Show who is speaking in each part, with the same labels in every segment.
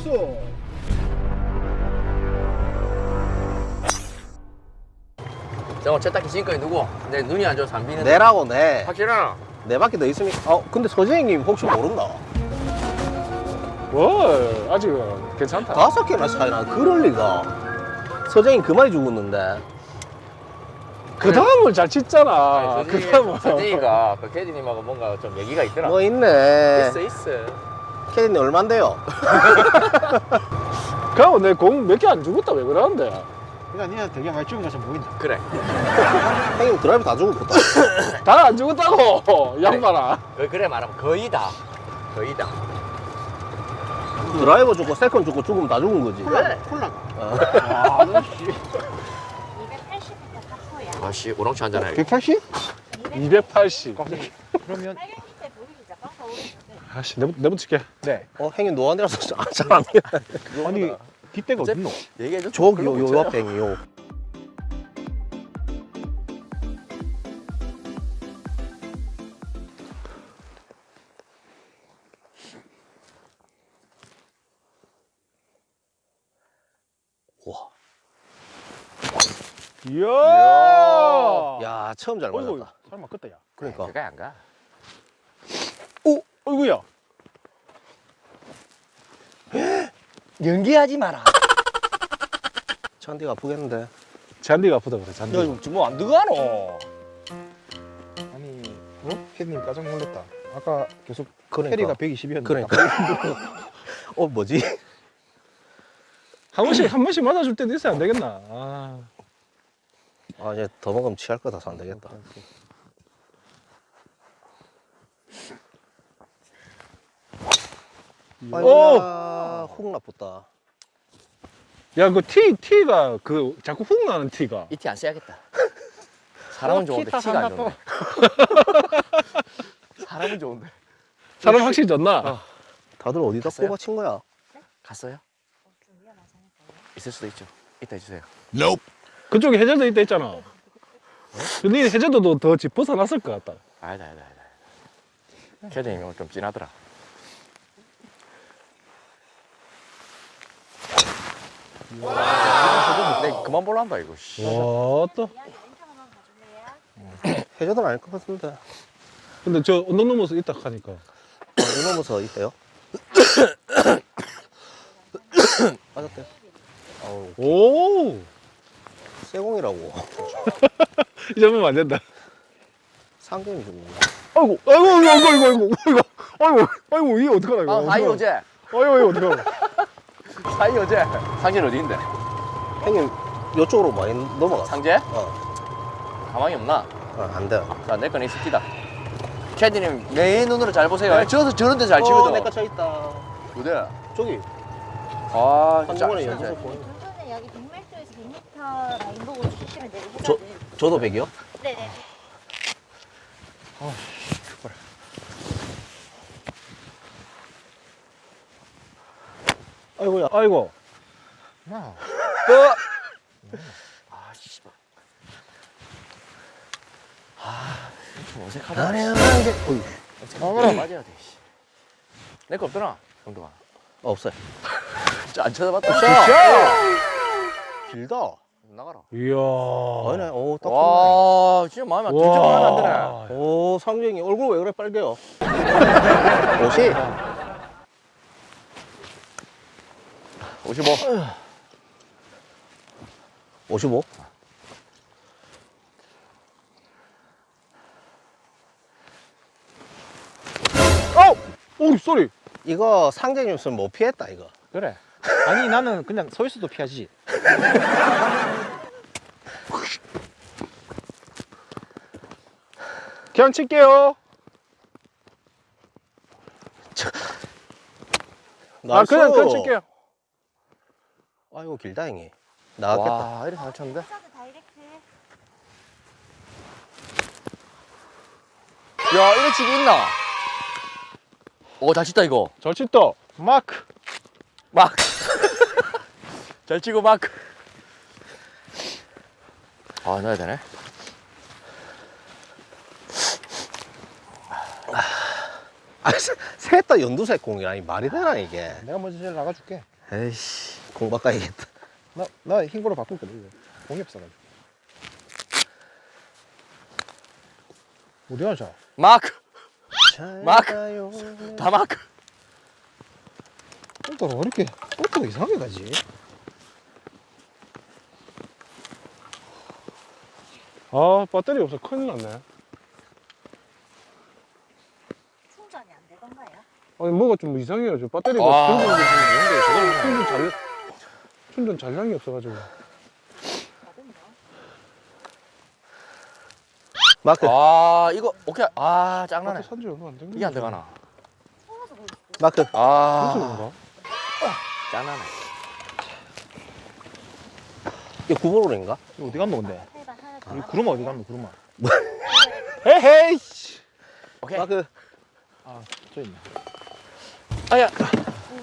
Speaker 1: 있어
Speaker 2: 저 세탁기 지금까지 누구? 내 눈이 안 좋아서 안 비는데
Speaker 3: 내라고 내.
Speaker 2: 확실하나?
Speaker 3: 내 밖에 더 있으니까. 어, 근데 소재형님 혹시 모른다.
Speaker 1: 뭘 아직은 괜찮다
Speaker 3: 다섯 개나 차이나 그럴 리가. 서재인 그만이 죽었는데.
Speaker 1: 그 다음을 잘 짓잖아 그 다음은
Speaker 2: 선생이가 그 캐디님하고 뭔가 좀 얘기가 있더라
Speaker 3: 뭐 있네.
Speaker 2: 있어 있어
Speaker 3: 캐디님 얼만데요?
Speaker 1: 그하고 내공 몇 개 안 죽었다 왜 그러는데
Speaker 4: 그러니까 니가 되게 많이 죽은 것처럼 보인다.
Speaker 2: 그래
Speaker 3: 형님 드라이브 다 죽었다.
Speaker 1: 다 안 죽었다고 이 양반아
Speaker 2: 그, 그래 말하면 거의 다 거의 다
Speaker 3: 드라이버 죽고 세컨 죽고 죽으면 다 죽은 거지.
Speaker 2: 그래.
Speaker 4: 콜라.
Speaker 3: 어.
Speaker 4: 아, 너 씨.
Speaker 5: 280m 파포야.
Speaker 2: 아씨 오랑치 한잔 해
Speaker 4: 180?
Speaker 1: 280
Speaker 4: 그러면
Speaker 1: 아씨 내부, 내붙일게
Speaker 2: 네
Speaker 3: 어, 형님 노안이라서 잘안 돼.
Speaker 4: 아니 뒷대가 어딨노?
Speaker 2: 얘기해줘
Speaker 3: 저기 요, 요 앞에 형이 요. 와.
Speaker 1: 이야
Speaker 3: 야, 처음 잘 맞았다.
Speaker 1: 설마 그때야
Speaker 3: 그러니까.
Speaker 2: 그가 안가
Speaker 1: 오 어이구야
Speaker 2: 연기하지 마라
Speaker 3: 잔디가 아프겠는데.
Speaker 1: 잔디가 아프다 그래 잔디
Speaker 2: 야 이거 뭐안 들어가노
Speaker 4: 아니, 어? 캐디님 깜짝 놀랐다. 아까 계속
Speaker 3: 그러니까.
Speaker 4: 캐리가 120이었는데.
Speaker 3: 그러니까. 어, 뭐지?
Speaker 1: 한 번씩 한 번씩 맞아줄 때도 있어야 안 되겠나 아.
Speaker 3: 아, 이제 더 먹으면 취할 거다, 안 되겠다. 아이고야, 훅 나쁘다.
Speaker 1: 야 그 티 티가 그 자꾸 훅 나는 티가.
Speaker 2: 이 티 안 써야겠다. 사람은 좋은데 티가 안 좋은데 사람은 좋은데.
Speaker 1: 사람 확실히 졌나?
Speaker 3: 다들 어디다
Speaker 2: 갔어요?
Speaker 3: 꼽아친 거야?
Speaker 2: 갔어요?
Speaker 5: 어?
Speaker 2: 있을 수도 있죠. 이따 해주세요.
Speaker 1: 그쪽에 해저드 있다 했잖아. 근데 해저드도 더집 벗어났을 것 같다.
Speaker 2: 아니다 아니다 아니다 캐디님이 오늘 좀 진하더라 내 그만 볼란다 이거.
Speaker 1: 와또
Speaker 3: 해줘도 아닐 것 같습니다.
Speaker 1: 근데 저 언덕 넘어서 있다 하니까.
Speaker 3: 아, 언덕 넘어서 있대요? 맞았대. 아우,
Speaker 1: 오
Speaker 3: 세공이라고.
Speaker 1: 이 장면 안 된다.
Speaker 3: 상금이 좀.
Speaker 1: 아이고 아이고 아이고 아이고 아이고 아이고 아이고 이게 어떡하나 이거.
Speaker 2: 아, 아이 어제.
Speaker 1: 아이고 이거 어떡하나.
Speaker 2: 사이 어제 상진 어디인데?
Speaker 3: 형님, 이쪽으로 많이 넘어갔어.
Speaker 2: 상제?
Speaker 3: 어,
Speaker 2: 가망이 없나?
Speaker 3: 어, 안 돼.
Speaker 2: 자, 내 거는 있습니다. 캐디님 내 눈으로 잘 보세요. 저서 저런 데잘 치거든.
Speaker 3: 어, 내거 저 있다.
Speaker 2: 어디?
Speaker 3: 저기,
Speaker 2: 아, 진짜.
Speaker 5: 여기 100m에서 100m 라인 보고 치시면 돼요.
Speaker 3: 저-. 저도 100이요?
Speaker 5: 네네.
Speaker 1: 아이고야 아이고
Speaker 4: 나.
Speaker 2: 아, 씨발. 아, 좀 어색하다.
Speaker 3: 돼. 어이,
Speaker 2: 아, 맞아야 돼. 씨. 내거 없더나, 정도가.
Speaker 3: 없어요.
Speaker 2: 진짜 안 쳐다봤다.
Speaker 3: 길다.
Speaker 2: 나가라.
Speaker 1: 이야
Speaker 3: 아니네, 오, 딱 좋네.
Speaker 2: 와, 진짜 마음에 안 들죠? 마음에 안 드네.
Speaker 1: 와
Speaker 3: 오, 상경이 얼굴 왜 그래 빨개요? 옷이?
Speaker 2: 55.
Speaker 3: 55?
Speaker 1: 어! 오 쏘리
Speaker 3: 이거 상경이었으면 못 피했다, 이거.
Speaker 4: 그래. 아니 나는 그냥 서 있어도 피하지.
Speaker 1: 그냥 칠게요 아
Speaker 3: nice.
Speaker 1: 그냥 그냥 칠게요
Speaker 3: 아이고, 길다, 형이. 나왔겠다.
Speaker 2: 와, 이래 잘 쳤는데? 야, 이래 치기 있나? 오, 잘 치다, 이거.
Speaker 1: 잘 쳤다
Speaker 4: 마크.
Speaker 2: 막. 잘 치고 막. 아, 넣어야 되네.
Speaker 3: 아, 세- 셋다 연두색 공이라니 말이 되나 이게
Speaker 4: 내가 먼저 제일 나가줄게.
Speaker 3: 에이씨 공 바꿔야겠다
Speaker 4: 나, 나 흰 거로 바꿀거든. 이거. 공이 없어가지고. 어디 가자?
Speaker 2: 마크 마크. 다 마크
Speaker 4: 볼터가 왜 이렇게 볼터가 이상하게 가지?
Speaker 1: 아 배터리 없어 큰일 났네
Speaker 5: 충전이 안 되던가요?
Speaker 1: 아니 뭐가 좀 이상해요 저 배터리가
Speaker 2: 아.
Speaker 1: 충전 충전 잘 충전 잔량이 없어가지고.
Speaker 3: 마크
Speaker 2: 아 이거 오케이 아 짱나네
Speaker 1: 산지 얼마 안.
Speaker 2: 이게 안
Speaker 5: 있어.
Speaker 3: 마크
Speaker 2: 아? 짱나네
Speaker 3: 이거 구보로인가?
Speaker 4: 이거 어디 갔노 근데? 우리 구르마 어디 갔노?
Speaker 1: 에헤이 씨.
Speaker 2: 오케이
Speaker 3: 마크
Speaker 4: 저 있네.
Speaker 2: 아야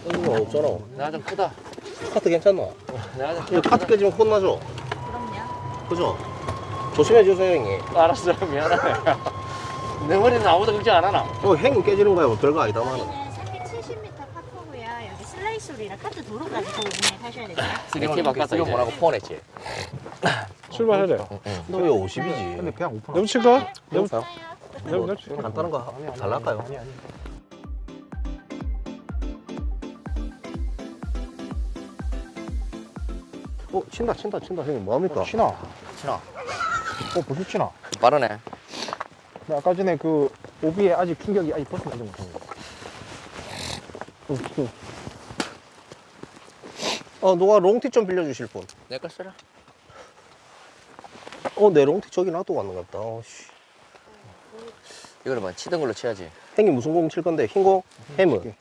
Speaker 3: 이거 없잖아
Speaker 2: 내가 좀 크다
Speaker 3: 카트
Speaker 2: 좀
Speaker 3: 이거 카트 깨지면 혼나죠?
Speaker 5: 그럼요.
Speaker 3: 그죠? 조심해 주세요 형님
Speaker 2: 알았어 미안하네 내 머리는 아무도 걱정 안 하나
Speaker 3: 어 형님 깨지는 거야 뭐 별거 아니다만
Speaker 5: 여기는 370m 파크고요. 여기 슬라이스로이랑 카트 도로까지 거기 운행하셔야 됩니다.
Speaker 2: 이렇게 바꿨어 이거 뭐라고 폰했지
Speaker 1: 출발해야
Speaker 3: 돼너왜 50이지?
Speaker 4: 근데 그냥 오픈.
Speaker 1: 넘칠까? 넘
Speaker 3: 여보세요?
Speaker 1: 넘 넘.
Speaker 3: 간단한 거 달랄까요?
Speaker 4: 아니 아니.
Speaker 3: 어 친다 친다 친다 형님 뭐합니까?
Speaker 4: 치나?
Speaker 2: 친아
Speaker 4: 어 벌써 치나?
Speaker 2: 빠르네
Speaker 4: 나 아까 전에 그 오비에 아직 충격이 아직 벗어나지 못한 거.
Speaker 3: 어 누가 롱티 좀 빌려주실 분?
Speaker 2: 내걸 써라
Speaker 3: 어내 롱티 저기 놔두고 왔는 것 같다 어, 씨.
Speaker 2: 이거를 뭐 치던 걸로 치야지
Speaker 3: 형님 무슨 공 칠 건데? 흰 공? 햄은?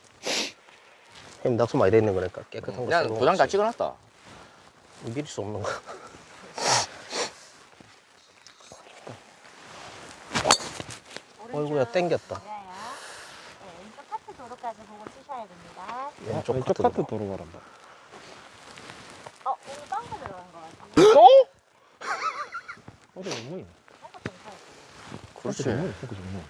Speaker 3: 햄 낙수 많이 돼 있는 거니까 깨끗한 거
Speaker 2: 그냥
Speaker 3: 거
Speaker 2: 도장 다. 찍어놨다
Speaker 3: 믿을 수 없는 거 어이구야 땡겼다
Speaker 5: 네, 왼쪽 카트 도로까지 보고 치셔야 됩니다.
Speaker 3: 왼쪽,
Speaker 4: 왼쪽
Speaker 3: 카트
Speaker 4: 카트 도로 가란다.
Speaker 5: 어, 오늘 빵가 들어간 것 같아요.
Speaker 4: 또? 어디?
Speaker 5: 빵가 괜찮아요.
Speaker 2: 그렇지
Speaker 4: 전문. 그 전문.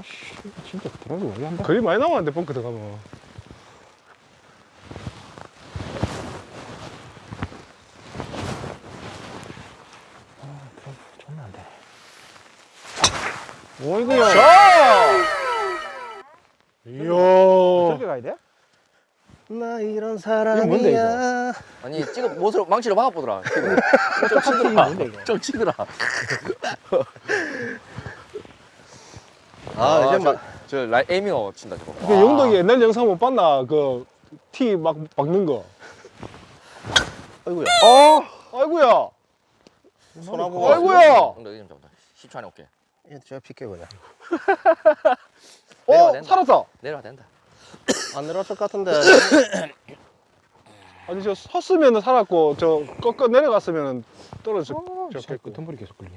Speaker 4: 아씨 진짜 드라이브 오래 한다.
Speaker 1: 거의 많이 남았는데 벙크 들어가면
Speaker 4: 존나 안 돼.
Speaker 1: 어이구야 이야.
Speaker 4: 저기 가야 돼?
Speaker 3: 나 이런
Speaker 4: 이거 뭔데,
Speaker 3: 사람이야
Speaker 2: 아니 찍어 못으로 망치로 막아보더라 좀 치더라.
Speaker 4: 이거?
Speaker 2: 좀 치더라.
Speaker 3: 아, 이제
Speaker 2: 막저 라이 에이밍어 친다 저거.
Speaker 1: 그 영덕이 옛날 영상 못 봤나? 그 티막 박는 거.
Speaker 3: 아이고야.
Speaker 1: 어, 아이고야.
Speaker 3: 손하고
Speaker 1: 아이고야.
Speaker 2: 엉덩이 좀 잡자 10초 안에 올게
Speaker 3: 얘 제가 피게 그냥
Speaker 1: 어. 살았다
Speaker 2: 내려와 된다
Speaker 3: 안 내려왔을 것 같은데
Speaker 1: 아니 저 섰으면 살았고 저 꺾어 내려갔으면 떨어졌
Speaker 4: 저
Speaker 1: 졌겠고
Speaker 4: 끄트머리 계속 끌리네.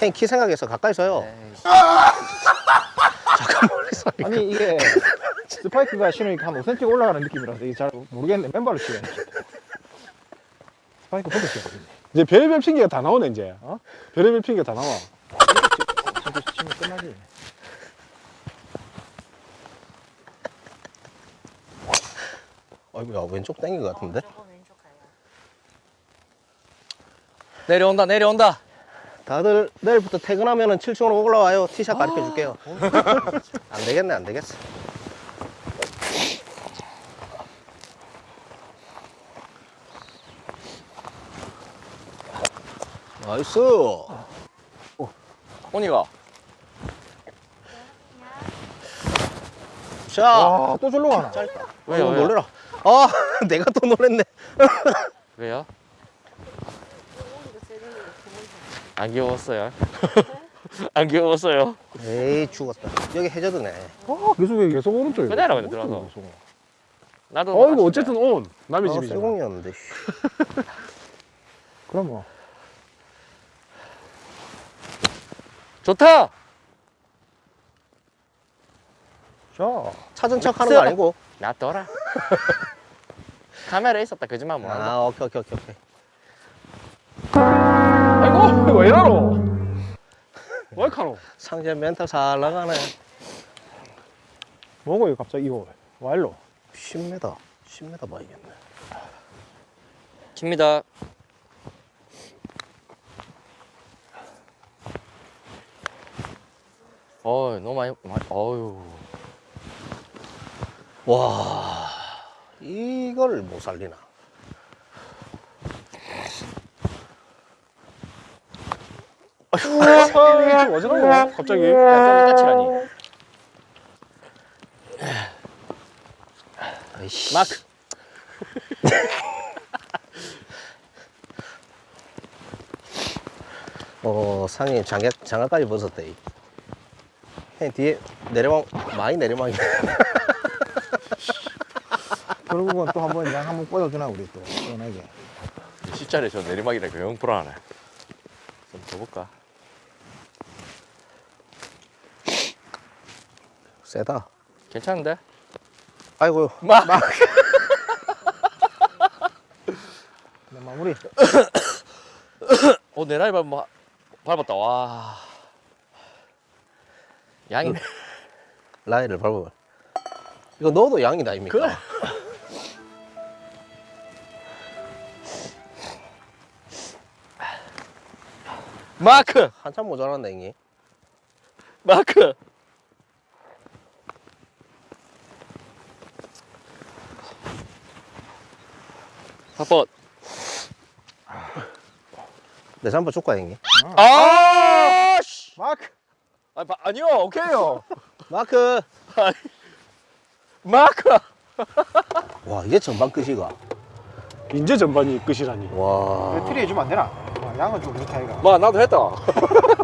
Speaker 3: 형님 키 생각해서 가까이 서요
Speaker 2: 에이씨.
Speaker 4: 아니 이게 스파이크가 신으니까 한 5cm 올라가는 느낌이라서 이게 잘 모르겠는데 맨발로 치야 돼. 스파이크 벗어 쳐야 돼.
Speaker 1: 이제 별의별 핑계가 다 나오네 이제
Speaker 4: 어?
Speaker 1: 별의별 핑계가 다 나와
Speaker 4: 진짜 치면 끝나지.
Speaker 3: 아이고야 왼쪽 땡긴 것 같은데.
Speaker 2: 내려온다 내려온다
Speaker 3: 다들 내일부터 퇴근하면 7층으로 올라와요 티샷 가르쳐 줄게요 안 되겠네 안 되겠어 nice.
Speaker 2: 혼이가.
Speaker 3: 자
Speaker 4: 와, 또 절로 가나?
Speaker 3: 짧다
Speaker 2: 왜요,
Speaker 3: 어,
Speaker 2: 왜요?
Speaker 3: 놀래라. 아 내가 또 놀랬네.
Speaker 2: 왜요? 안 귀여웠어요? 안 귀여웠어요?
Speaker 3: 에이 죽었다. 여기 해저드네.
Speaker 4: 아, 계속
Speaker 1: 계속 오른쪽에.
Speaker 2: 그대로 그냥 들어가서 나도
Speaker 1: 어이구
Speaker 2: 맞춘다.
Speaker 1: 어쨌든 온. 남의
Speaker 3: 아
Speaker 1: 집이잖아
Speaker 3: 쇠공이었는데.
Speaker 4: 그럼 뭐.
Speaker 2: 좋다.
Speaker 4: 자,
Speaker 3: 찾은 척 하는 거 아니고.
Speaker 2: 놔둬라. 카메라에 있었다. 거짓말 못한다
Speaker 3: 아 오케이 오케이 오케이 오케이
Speaker 1: 아이고 왜 이러노? 왜 카노?
Speaker 3: 상제 멘탈 살 나가네.
Speaker 4: 뭐고 이거 갑자기 이거? 와일로?
Speaker 3: 10m, 10m 봐야겠네.
Speaker 2: 킵니다. 어, 너무 많이, 많이 어유.
Speaker 3: 와, 이걸 못 살리나.
Speaker 1: 왜 어지러워? 갑자기.
Speaker 2: 약간 까칠하니.
Speaker 3: 아이씨.
Speaker 2: 마크.
Speaker 3: 어, 상이 장갑, 장갑까지 벗었대. 형 뒤에 내리막, 많이 내리막이.
Speaker 4: 결국은 또 한 번 양 한번 꽂아주나 우리 또 시원하게
Speaker 2: 십자리 저 내리막이라니까 0% 하네. 좀더 볼까?
Speaker 3: 세다.
Speaker 2: 괜찮은데?
Speaker 3: 아이고,
Speaker 2: 막.
Speaker 4: 내 마무리
Speaker 2: 어, 내 나이 밟, 밟았다. 와. 양이네.
Speaker 3: 라이를 밟아. 이거 넣어도 양이다, 아닙니까?
Speaker 2: 그래. 마크!
Speaker 3: 한참 모자란다, 형이.
Speaker 2: 마크! 사번.
Speaker 3: 내 잠바 줄까, 형이?
Speaker 2: 아! 아, 바, 아니요, 오케이요.
Speaker 3: 마크!
Speaker 2: 마크!
Speaker 3: 와, 이게 전반 끝이가.
Speaker 1: 인제 전반이 끝이라니.
Speaker 3: 와.
Speaker 4: 트리 해주면 안 되나? 아, 양은 좀 그렇다 이가
Speaker 2: 마, 나도 했다.